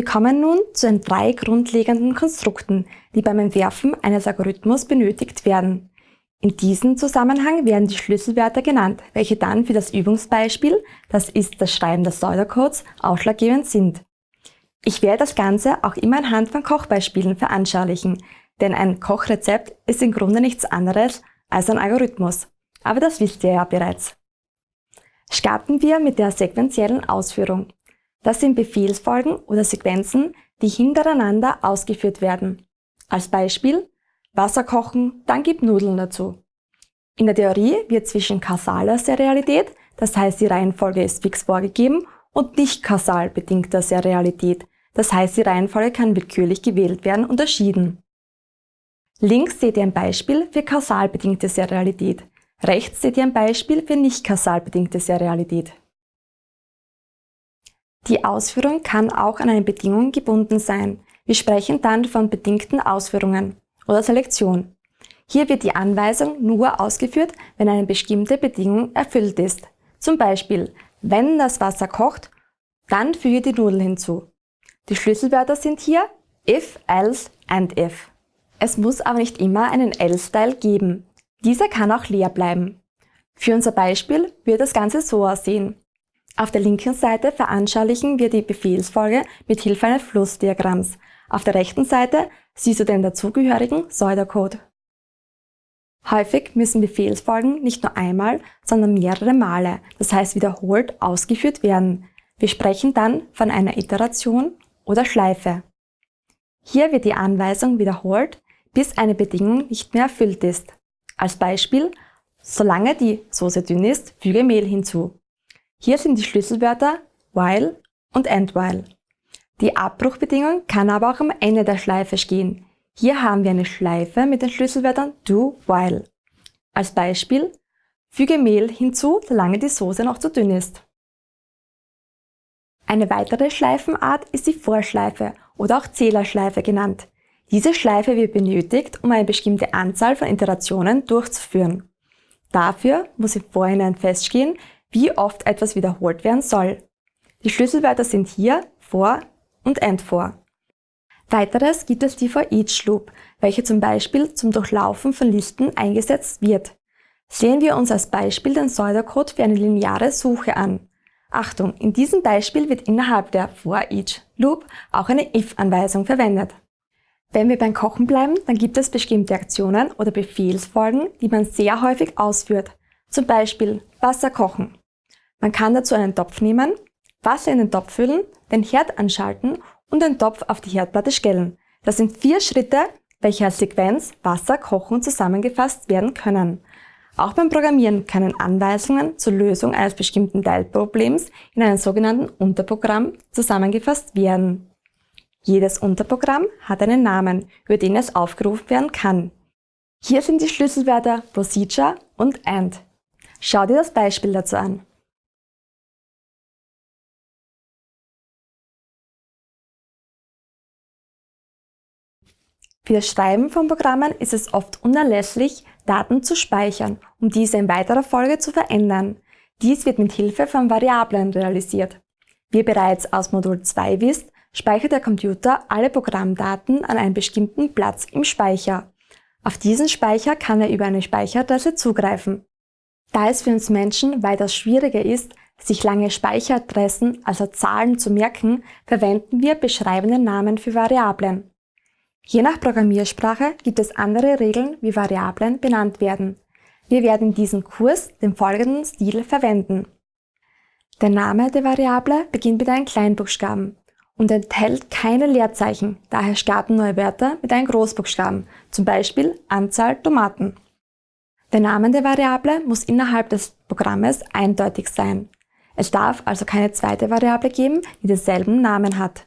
Wir kommen nun zu den drei grundlegenden Konstrukten, die beim Entwerfen eines Algorithmus benötigt werden. In diesem Zusammenhang werden die Schlüsselwörter genannt, welche dann für das Übungsbeispiel, das ist das Schreiben des Pseudocodes, ausschlaggebend sind. Ich werde das Ganze auch immer anhand von Kochbeispielen veranschaulichen, denn ein Kochrezept ist im Grunde nichts anderes als ein Algorithmus. Aber das wisst ihr ja bereits. Starten wir mit der sequentiellen Ausführung. Das sind Befehlsfolgen oder Sequenzen, die hintereinander ausgeführt werden. Als Beispiel Wasser kochen, dann gib Nudeln dazu. In der Theorie wird zwischen kausaler Serialität, das heißt die Reihenfolge ist fix vorgegeben, und nicht kausal bedingter Serialität, das heißt die Reihenfolge kann willkürlich gewählt werden, unterschieden. Links seht ihr ein Beispiel für kausal bedingte Serialität. Rechts seht ihr ein Beispiel für nicht kausal bedingte Serialität. Die Ausführung kann auch an eine Bedingung gebunden sein. Wir sprechen dann von bedingten Ausführungen oder Selektion. Hier wird die Anweisung nur ausgeführt, wenn eine bestimmte Bedingung erfüllt ist. Zum Beispiel, wenn das Wasser kocht, dann füge die Nudeln hinzu. Die Schlüsselwörter sind hier if, else and if. Es muss aber nicht immer einen else-Teil geben. Dieser kann auch leer bleiben. Für unser Beispiel wird das Ganze so aussehen. Auf der linken Seite veranschaulichen wir die Befehlsfolge mit Hilfe eines Flussdiagramms. Auf der rechten Seite siehst du den dazugehörigen Pseudocode. Häufig müssen Befehlsfolgen nicht nur einmal, sondern mehrere Male, das heißt wiederholt, ausgeführt werden. Wir sprechen dann von einer Iteration oder Schleife. Hier wird die Anweisung wiederholt, bis eine Bedingung nicht mehr erfüllt ist. Als Beispiel, solange die Soße dünn ist, füge Mehl hinzu. Hier sind die Schlüsselwörter while und end while. Die Abbruchbedingung kann aber auch am Ende der Schleife stehen. Hier haben wir eine Schleife mit den Schlüsselwörtern do while. Als Beispiel, füge Mehl hinzu, solange die Soße noch zu dünn ist. Eine weitere Schleifenart ist die Vorschleife oder auch Zählerschleife genannt. Diese Schleife wird benötigt, um eine bestimmte Anzahl von Iterationen durchzuführen. Dafür muss im Vorhinein feststehen, wie oft etwas wiederholt werden soll. Die Schlüsselwörter sind hier for und end for. Weiteres gibt es die for each Loop, welche zum Beispiel zum Durchlaufen von Listen eingesetzt wird. Sehen wir uns als Beispiel den Pseudocode für eine lineare Suche an. Achtung, in diesem Beispiel wird innerhalb der for each Loop auch eine if-Anweisung verwendet. Wenn wir beim Kochen bleiben, dann gibt es bestimmte Aktionen oder Befehlsfolgen, die man sehr häufig ausführt. Zum Beispiel Wasser kochen. Man kann dazu einen Topf nehmen, Wasser in den Topf füllen, den Herd anschalten und den Topf auf die Herdplatte stellen. Das sind vier Schritte, welche als Sequenz Wasser kochen zusammengefasst werden können. Auch beim Programmieren können Anweisungen zur Lösung eines bestimmten Teilproblems in einem sogenannten Unterprogramm zusammengefasst werden. Jedes Unterprogramm hat einen Namen, über den es aufgerufen werden kann. Hier sind die Schlüsselwörter Procedure und AND. Schau dir das Beispiel dazu an. Für das Schreiben von Programmen ist es oft unerlässlich, Daten zu speichern, um diese in weiterer Folge zu verändern. Dies wird mit Hilfe von Variablen realisiert. Wie bereits aus Modul 2 wisst, speichert der Computer alle Programmdaten an einem bestimmten Platz im Speicher. Auf diesen Speicher kann er über eine Speicheradresse zugreifen. Da es für uns Menschen weitaus schwieriger ist, sich lange Speicheradressen, also Zahlen zu merken, verwenden wir beschreibende Namen für Variablen. Je nach Programmiersprache gibt es andere Regeln, wie Variablen benannt werden. Wir werden in diesem Kurs den folgenden Stil verwenden. Der Name der Variable beginnt mit einem Kleinbuchstaben und enthält keine Leerzeichen, daher starten neue Wörter mit einem Großbuchstaben, zum Beispiel Anzahl Tomaten. Der Name der Variable muss innerhalb des Programmes eindeutig sein. Es darf also keine zweite Variable geben, die denselben Namen hat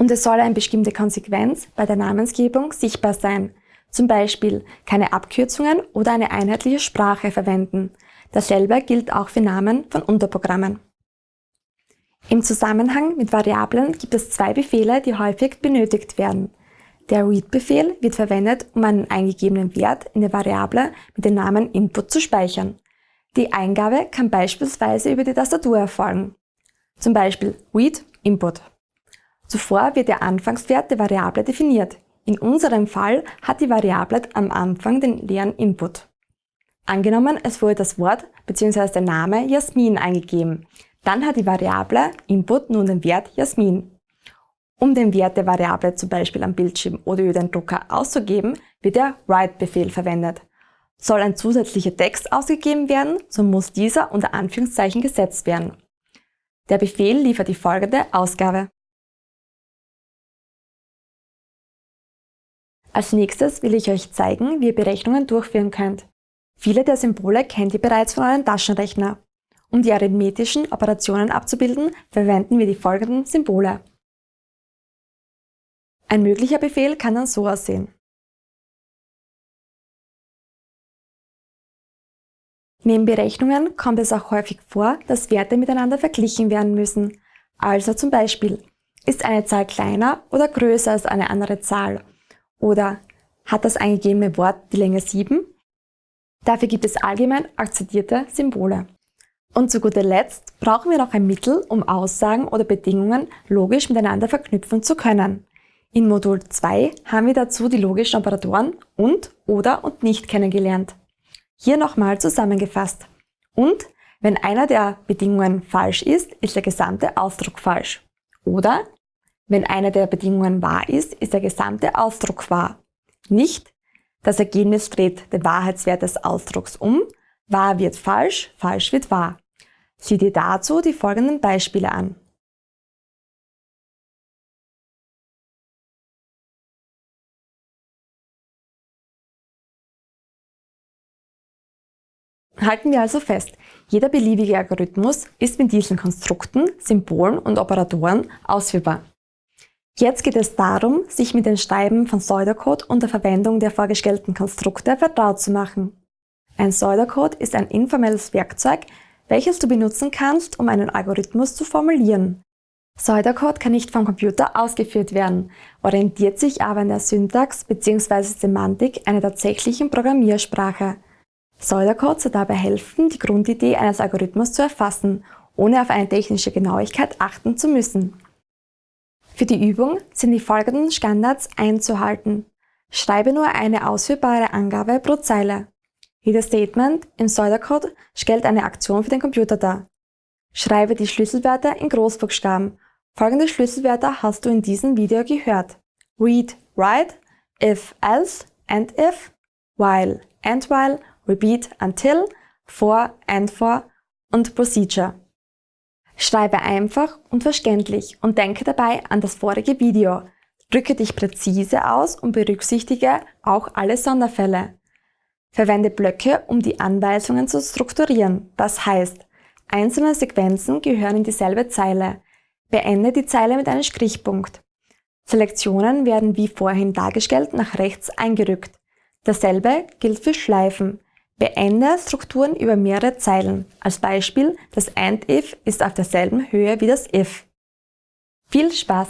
und es soll eine bestimmte Konsequenz bei der Namensgebung sichtbar sein. Zum Beispiel keine Abkürzungen oder eine einheitliche Sprache verwenden. Dasselbe gilt auch für Namen von Unterprogrammen. Im Zusammenhang mit Variablen gibt es zwei Befehle, die häufig benötigt werden. Der Read-Befehl wird verwendet, um einen eingegebenen Wert in der Variable mit dem Namen Input zu speichern. Die Eingabe kann beispielsweise über die Tastatur erfolgen. Zum Beispiel read Input. Zuvor wird der Anfangswert der Variable definiert. In unserem Fall hat die Variable am Anfang den leeren Input. Angenommen, es wurde das Wort bzw. der Name Jasmin eingegeben. Dann hat die Variable Input nun den Wert Jasmin. Um den Wert der Variable zum Beispiel am Bildschirm oder über den Drucker auszugeben, wird der Write-Befehl verwendet. Soll ein zusätzlicher Text ausgegeben werden, so muss dieser unter Anführungszeichen gesetzt werden. Der Befehl liefert die folgende Ausgabe. Als nächstes will ich euch zeigen, wie ihr Berechnungen durchführen könnt. Viele der Symbole kennt ihr bereits von eurem Taschenrechner. Um die arithmetischen Operationen abzubilden, verwenden wir die folgenden Symbole. Ein möglicher Befehl kann dann so aussehen. Neben Berechnungen kommt es auch häufig vor, dass Werte miteinander verglichen werden müssen. Also zum Beispiel, ist eine Zahl kleiner oder größer als eine andere Zahl? Oder hat das eingegebene Wort die Länge 7? Dafür gibt es allgemein akzeptierte Symbole. Und zu guter Letzt brauchen wir noch ein Mittel, um Aussagen oder Bedingungen logisch miteinander verknüpfen zu können. In Modul 2 haben wir dazu die logischen Operatoren und, oder und nicht kennengelernt. Hier nochmal zusammengefasst. Und wenn einer der Bedingungen falsch ist, ist der gesamte Ausdruck falsch. Oder wenn eine der Bedingungen wahr ist, ist der gesamte Ausdruck wahr. Nicht das Ergebnis dreht den Wahrheitswert des Ausdrucks um, wahr wird falsch, falsch wird wahr. Sieh dir dazu die folgenden Beispiele an. Halten wir also fest, jeder beliebige Algorithmus ist mit diesen Konstrukten, Symbolen und Operatoren ausführbar. Jetzt geht es darum, sich mit dem Schreiben von Pseudocode und der Verwendung der vorgestellten Konstrukte vertraut zu machen. Ein Pseudocode ist ein informelles Werkzeug, welches du benutzen kannst, um einen Algorithmus zu formulieren. Pseudocode kann nicht vom Computer ausgeführt werden, orientiert sich aber an der Syntax bzw. Semantik einer tatsächlichen Programmiersprache. Pseudocode soll dabei helfen, die Grundidee eines Algorithmus zu erfassen, ohne auf eine technische Genauigkeit achten zu müssen. Für die Übung sind die folgenden Standards einzuhalten. Schreibe nur eine ausführbare Angabe pro Zeile. Jedes Statement im Pseudocode stellt eine Aktion für den Computer dar. Schreibe die Schlüsselwörter in Großbuchstaben. Folgende Schlüsselwörter hast du in diesem Video gehört. Read, write, if, else, and if, while, and while repeat until, for, and for und procedure. Schreibe einfach und verständlich und denke dabei an das vorige Video. Drücke dich präzise aus und berücksichtige auch alle Sonderfälle. Verwende Blöcke, um die Anweisungen zu strukturieren. Das heißt, einzelne Sequenzen gehören in dieselbe Zeile. Beende die Zeile mit einem Strichpunkt. Selektionen werden wie vorhin dargestellt nach rechts eingerückt. Dasselbe gilt für Schleifen. Beende Strukturen über mehrere Zeilen. Als Beispiel, das AND-If ist auf derselben Höhe wie das If. Viel Spaß!